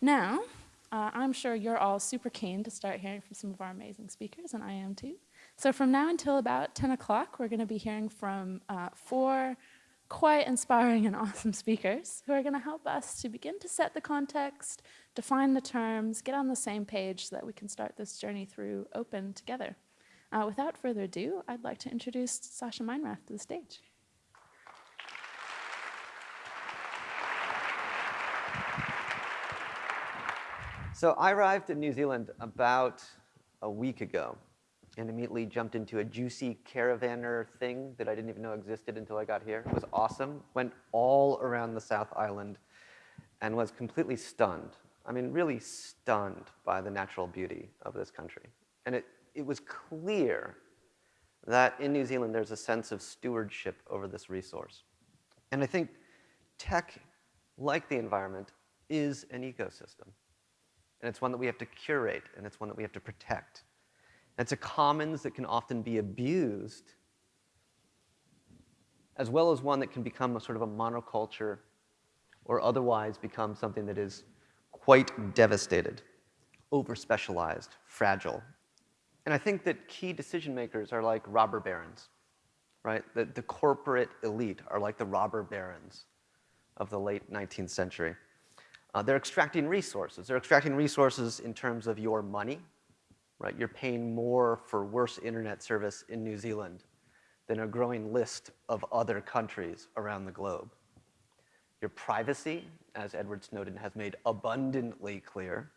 Now, uh, I'm sure you're all super keen to start hearing from some of our amazing speakers, and I am too. So from now until about 10 o'clock, we're going to be hearing from uh, four quite inspiring and awesome speakers who are going to help us to begin to set the context, define the terms, get on the same page so that we can start this journey through open together. Uh, without further ado, I'd like to introduce Sascha Meinrath to the stage. So I arrived in New Zealand about a week ago and immediately jumped into a JUCY caravaner thing that I didn't even know existed until I got here. It was awesome. Went all around the South Island and was completely stunned. I mean, really stunned by the natural beauty of this country. And it, it was clear that in New Zealand there's a sense of stewardship over this resource. And I think tech, like the environment, is an ecosystem. And it's one that we have to curate, and it's one that we have to protect. It's a commons that can often be abused, as well as one that can become a sort of a monoculture or otherwise become something that is quite devastated, over-specialized, fragile. And I think that key decision makers are like robber barons, right? The, the corporate elite are like the robber barons of the late 19th century. Uh, they're extracting resources. They're extracting resources in terms of your money, right? You're paying more for worse internet service in New Zealand than a growing list of other countries around the globe. Your privacy, as Edward Snowden has made abundantly clear,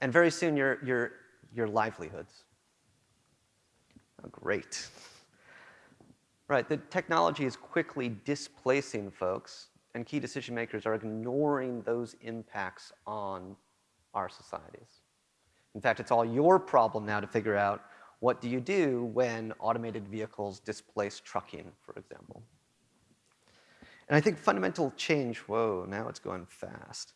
and very soon your, your, your livelihoods. Oh, great. Right, the technology is quickly displacing folks, and key decision makers are ignoring those impacts on our societies. In fact, it's all your problem now to figure out what do you do when automated vehicles displace trucking, for example. And I think fundamental change, whoa, now it's going fast.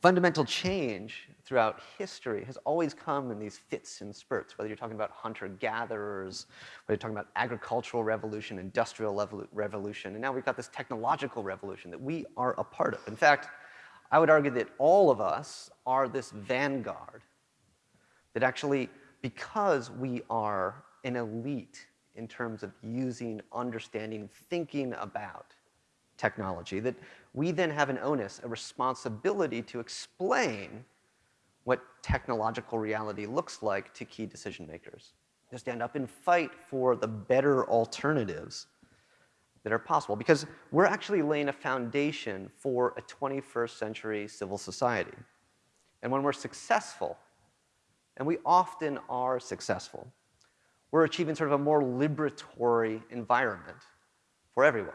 Fundamental change throughout history has always come in these fits and spurts, whether you're talking about hunter-gatherers, whether you're talking about agricultural revolution, industrial revolution, and now we've got this technological revolution that we are a part of. In fact, I would argue that all of us are this vanguard that actually, because we are an elite in terms of using, understanding, thinking about technology, that we then have an onus, a responsibility to explain what technological reality looks like to key decision makers, to stand up and fight for the better alternatives that are possible because we're actually laying a foundation for a 21st century civil society. And when we're successful, and we often are successful, we're achieving sort of a more liberatory environment for everyone.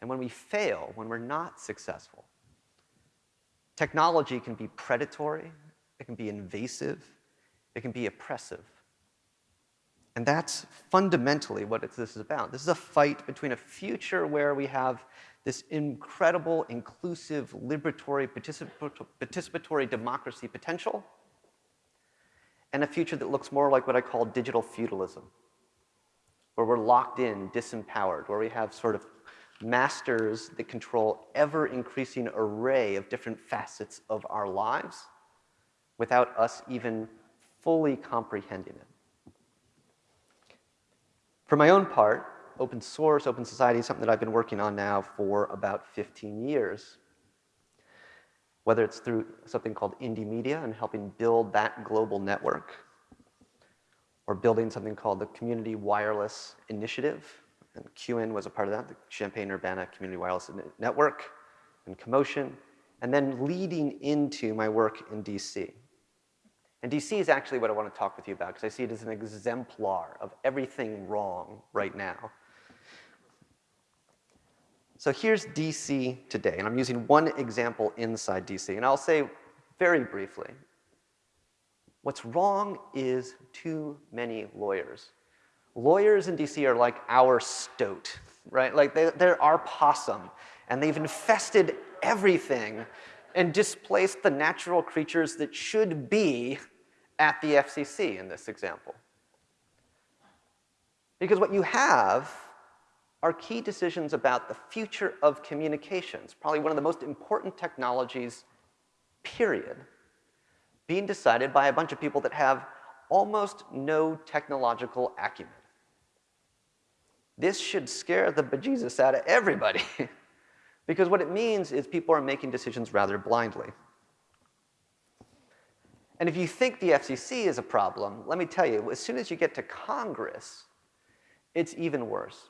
And when we fail, when we're not successful, technology can be predatory, it can be invasive, it can be oppressive. And that's fundamentally what this is about. This is a fight between a future where we have this incredible, inclusive, liberatory, participatory democracy potential, and a future that looks more like what I call digital feudalism, where we're locked in, disempowered, where we have sort of masters that control ever-increasing array of different facets of our lives without us even fully comprehending it. For my own part, open source, open society is something that I've been working on now for about 15 years. Whether it's through something called Indymedia and helping build that global network, or building something called the Community Wireless Initiative, and CUWiN was a part of that, the Champaign-Urbana Community Wireless Network, and Commotion, and then leading into my work in DC. And DC is actually what I want to talk with you about because I see it as an exemplar of everything wrong right now. So here's DC today, and I'm using one example inside DC, and I'll say very briefly, what's wrong is too many lawyers. Lawyers in DC are like our stoat, right? Like they, they're our possum, and they've infested everything and displaced the natural creatures that should be at the FCC in this example. Because what you have are key decisions about the future of communications, probably one of the most important technologies, period, being decided by a bunch of people that have almost no technological acumen. This should scare the bejesus out of everybody, because what it means is people are making decisions rather blindly. And if you think the FCC is a problem, let me tell you, as soon as you get to Congress, it's even worse.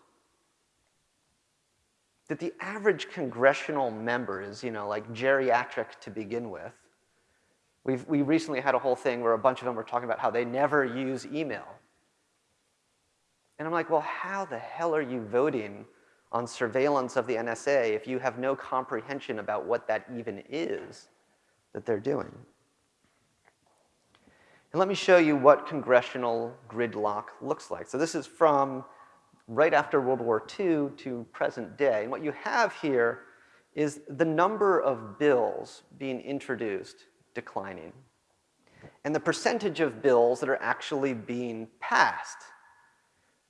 That the average congressional member is, you know, like geriatric to begin with. We've, we recently had a whole thing where a bunch of them were talking about how they never use email. And I'm like, well, how the hell are you voting on surveillance of the NSA if you have no comprehension about what that even is that they're doing? And let me show you what congressional gridlock looks like. So this is from right after World War II to present day. And what you have here is the number of bills being introduced declining and the percentage of bills that are actually being passed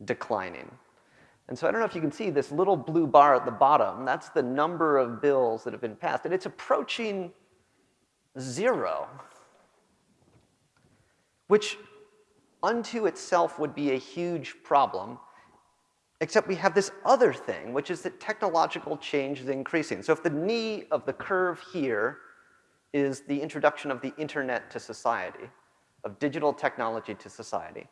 declining. And so I don't know if you can see this little blue bar at the bottom. That's the number of bills that have been passed. And it's approaching zero, which unto itself would be a huge problem, except we have this other thing, which is that technological change is increasing. So if the knee of the curve here is the introduction of the internet to society, of digital technology to society,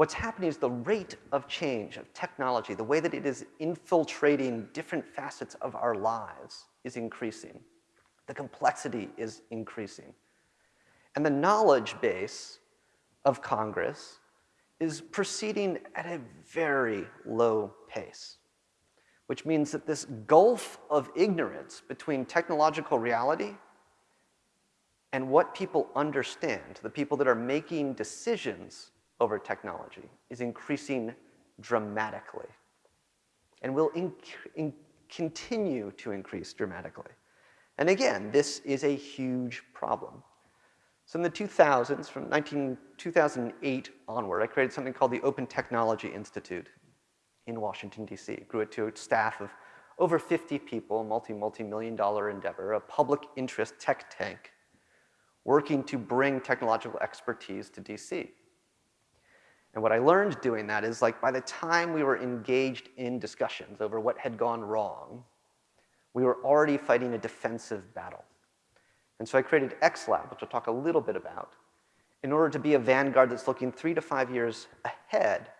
What's happening is the rate of change of technology, the way that it is infiltrating different facets of our lives is increasing. The complexity is increasing. And the knowledge base of Congress is proceeding at a very low pace, which means that this gulf of ignorance between technological reality and what people understand, the people that are making decisions over technology is increasing dramatically and will continue to increase dramatically. And again, this is a huge problem. So in the 2000s, from 19, 2008 onward, I created something called the Open Technology Institute in Washington, D.C. Grew it to a staff of over 50 people, multi, multi-million dollar endeavor, a public interest tech tank working to bring technological expertise to D.C. And what I learned doing that is like by the time we were engaged in discussions over what had gone wrong, we were already fighting a defensive battle. And so I created XLab, which I'll talk a little bit about, in order to be a vanguard that's looking three to five years ahead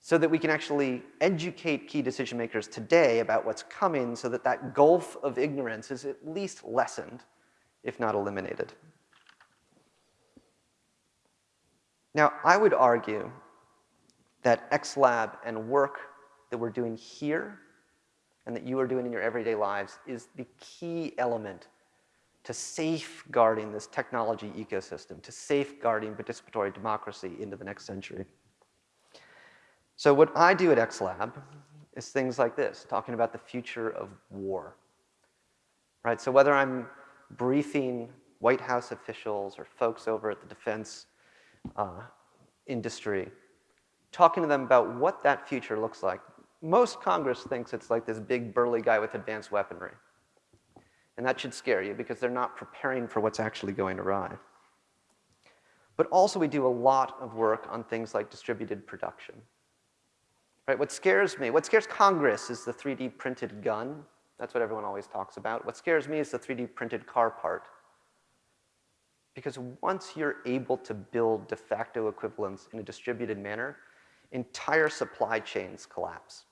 so that we can actually educate key decision makers today about what's coming so that that gulf of ignorance is at least lessened, if not eliminated. Now, I would argue that XLab and work that we're doing here and that you are doing in your everyday lives is the key element to safeguarding this technology ecosystem, to safeguarding participatory democracy into the next century. So what I do at XLab is things like this, talking about the future of war. Right, so whether I'm briefing White House officials or folks over at the Defense uh, industry, talking to them about what that future looks like. Most Congress thinks it's like this big burly guy with advanced weaponry. And that should scare you because they're not preparing for what's actually going to arrive. But also we do a lot of work on things like distributed production. Right? What scares me, what scares Congress is the 3D printed gun. That's what everyone always talks about. What scares me is the 3D printed car part. Because once you're able to build de facto equivalents in a distributed manner, entire supply chains collapse.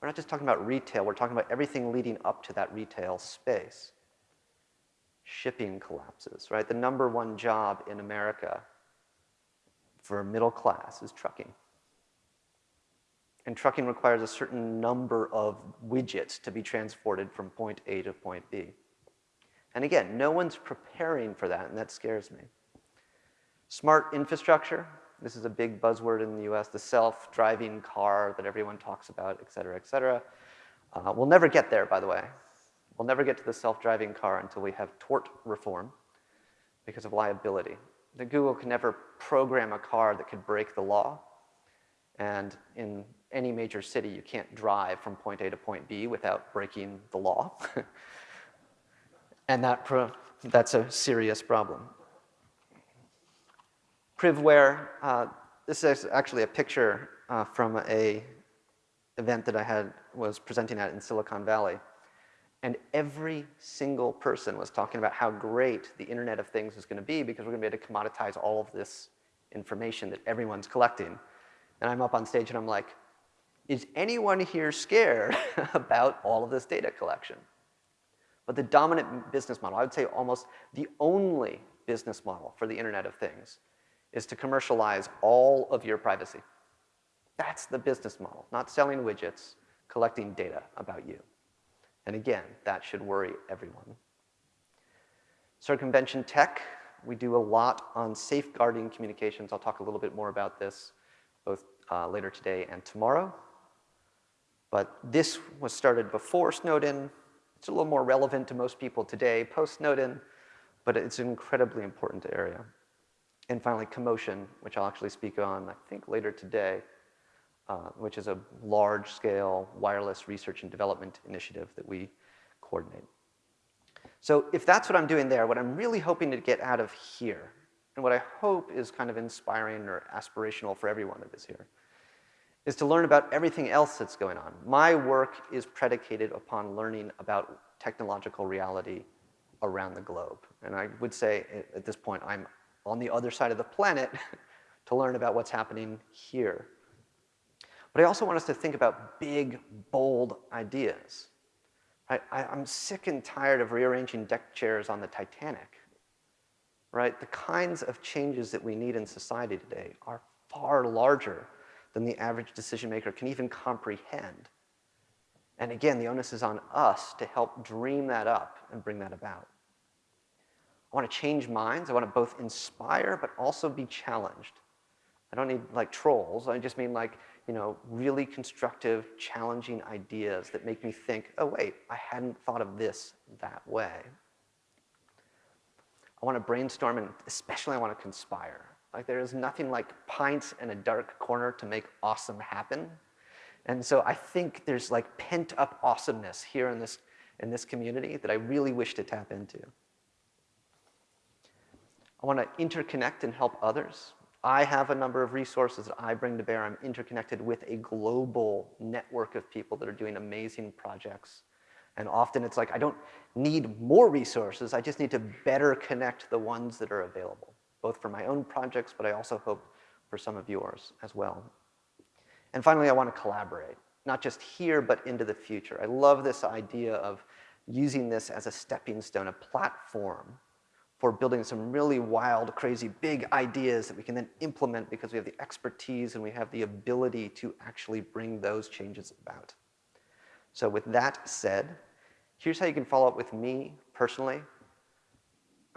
We're not just talking about retail, we're talking about everything leading up to that retail space. Shipping collapses, right? The number one job in America for middle class is trucking. And trucking requires a certain number of widgets to be transported from point A to point B. And again, no one's preparing for that, and that scares me. Smart infrastructure, this is a big buzzword in the US, the self-driving car that everyone talks about, et cetera, et cetera. Uh, we'll never get there, by the way. We'll never get to the self-driving car until we have tort reform because of liability. The Google can never program a car that could break the law, And in any major city, you can't drive from point A to point B without breaking the law. and that that's a serious problem. Privware, uh, this is actually a picture uh, from a event that I had was presenting at in Silicon Valley. And every single person was talking about how great the Internet of Things is going to be because we're going to be able to commoditize all of this information that everyone's collecting. And I'm up on stage and I'm like, is anyone here scared about all of this data collection? But the dominant business model, I would say almost the only business model for the Internet of Things, is to commercialize all of your privacy. That's the business model, not selling widgets, collecting data about you. And again, that should worry everyone. Circumvention tech, we do a lot on safeguarding communications. I'll talk a little bit more about this both uh, later today and tomorrow. But this was started before Snowden. It's a little more relevant to most people today, post-Snowden, but it's an incredibly important area. And finally, Commotion, which I'll actually speak on, I think, later today, uh, which is a large-scale wireless research and development initiative that we coordinate. So if that's what I'm doing there, what I'm really hoping to get out of here, and what I hope is kind of inspiring or aspirational for everyone that is here, is to learn about everything else that's going on. My work is predicated upon learning about technological reality around the globe. And I would say at this point, I'm on the other side of the planet to learn about what's happening here. But I also want us to think about big, bold ideas. I, am sick and tired of rearranging deck chairs on the Titanic. Right? The kinds of changes that we need in society today are far larger than the average decision maker can even comprehend. And again, the onus is on us to help dream that up and bring that about. I want to change minds. I want to both inspire but also be challenged. I don't need like trolls. I just mean like, you know, really constructive, challenging ideas that make me think, oh wait, I hadn't thought of this that way. I want to brainstorm and especially I want to conspire. Like there is nothing like pints in a dark corner to make awesome happen. And so I think there's like pent up awesomeness here in this, in this community that I really wish to tap into. I want to interconnect and help others. I have a number of resources that I bring to bear. I'm interconnected with a global network of people that are doing amazing projects. And often it's like, I don't need more resources, I just need to better connect the ones that are available, both for my own projects, but I also hope for some of yours as well. And finally, I want to collaborate, not just here, but into the future. I love this idea of using this as a stepping stone, a platform for building some really wild, crazy, big ideas that we can then implement because we have the expertise and we have the ability to actually bring those changes about. So with that said, here's how you can follow up with me personally.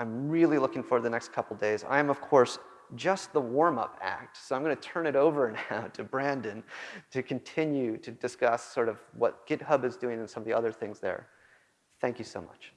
I'm really looking forward to the next couple days. I am, of course, just the warm-up act. So I'm going to turn it over now to Brandon to continue to discuss sort of what GitHub is doing and some of the other things there. Thank you so much.